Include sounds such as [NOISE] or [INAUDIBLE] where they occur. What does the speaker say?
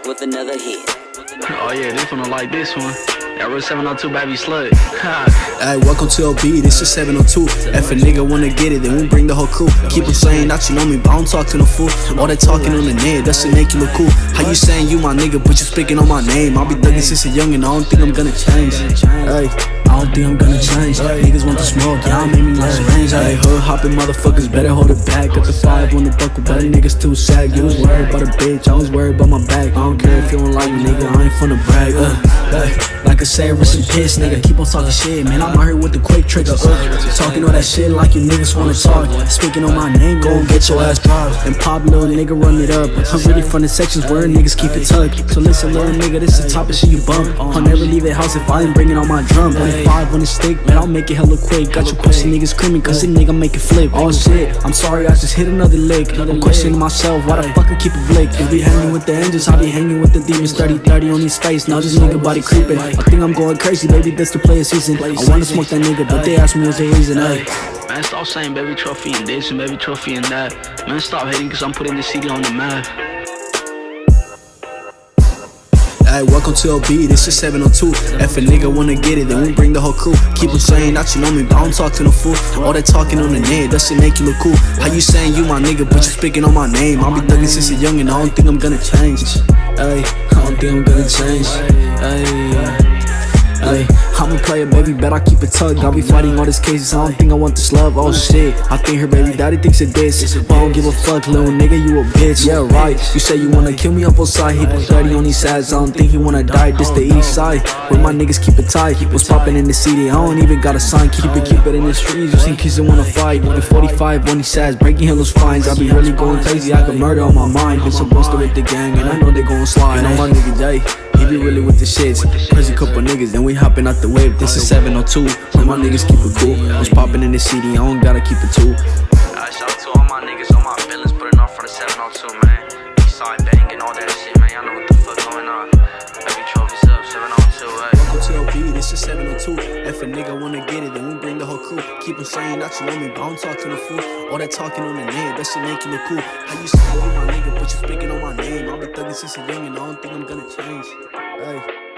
back with another hit. Oh yeah, this one I like this one. That real 702 baby slut. [LAUGHS] Hey, welcome to LV, this is 702. If a nigga wanna get it, then we bring the whole crew. Keep on saying that you know me, but I don't talk to no fool. All that talking on the net, that shit make you look cool. How you saying you my nigga, but you speaking on my name? I be thugging since a youngin', I don't think I'm gonna change. Hey, I think I'm gonna change. Niggas want to smoke, y'all made me less range. Hey, hood hopping motherfuckers better hold it back. Got the five on the buckle, but niggas too sad. You was worried about a bitch, I was worried about my back. I don't care if you don't like me, nigga, I ain't finna brag. Uh, hey, I said, rest in piss, nigga. Keep on talking shit, man. I'm out here with the quick trigger. Uh, talking all that shit like you niggas wanna talk. Speaking on my name, go and get your ass dropped. And pop, little nigga, run it up. I'm really from the sections where niggas keep it tucked. So listen, little nigga, this the type of shit you bump. I'll never leave the house if I ain't bringing on my drum. 25 on the stick, man, I'll make it hella quick. Got you pussy niggas screaming, cause this nigga make it flip. Oh shit, I'm sorry, I just hit another lick. I'm questioning myself, why the fuck I keep it blick? If we hanging with the angels, I'll be hanging with the demons. 30 30 on these face, now this nigga body creeping. Think I'm going crazy, baby, that's the player season. I wanna smoke that nigga, but they ask me what's the reason, hey. Man, stop saying baby trophy and this and baby trophy and that. Man, stop hating cause I'm putting the city on the map. Hey, welcome to LV, this is 702. If a nigga wanna get it, then we bring the whole crew. Keep on saying that you know me, but I don't talk to no fool. All that talking on the net, that shit make you look cool. How you saying you my nigga, but you speaking on my name? I be thugging since a and I don't think I'm gonna change. Hey, I don't think I'm gonna change. Hey. I'm a player, baby, bet I keep it tucked. I'll be fighting all these cases, I don't think I want this love. Oh shit, I think her baby daddy thinks it this. But I don't give a fuck, little nigga, you a bitch. Yeah, right. You say you wanna kill me up on side, he put 30 on these sides. I don't think he wanna die. This the east side, where my niggas keep it tight. What's popping in the city? I don't even got a sign. Keep it, keep it in the streets, you in kids that wanna fight. With 45 on these sides, breaking those fines. I be really going crazy, I got murder on my mind. Been so busted with the gang, and I know they gon' slide. And on my nigga day. Be really with the shits. Crazy couple niggas, then we hopping out the whip. This is 702. When my niggas keep it cool. What's popping in the city? I don't gotta keep it too. Alright, shout to all my niggas, all my feelings, putting on for the 702, man. Eastside banging, all that shit, man. Y'all know what the fuck going on. Baby trophies 702. Welcome to this is 702. If a nigga wanna get it, then we bring the whole crew. Keep on saying that you know me, but I don't talk to fool. All that talking on the net, that shit you look cool. How you say you my nigga, but you speaking on my name? I be thugging since a youngin', I don't think I'm gonna change. Hey.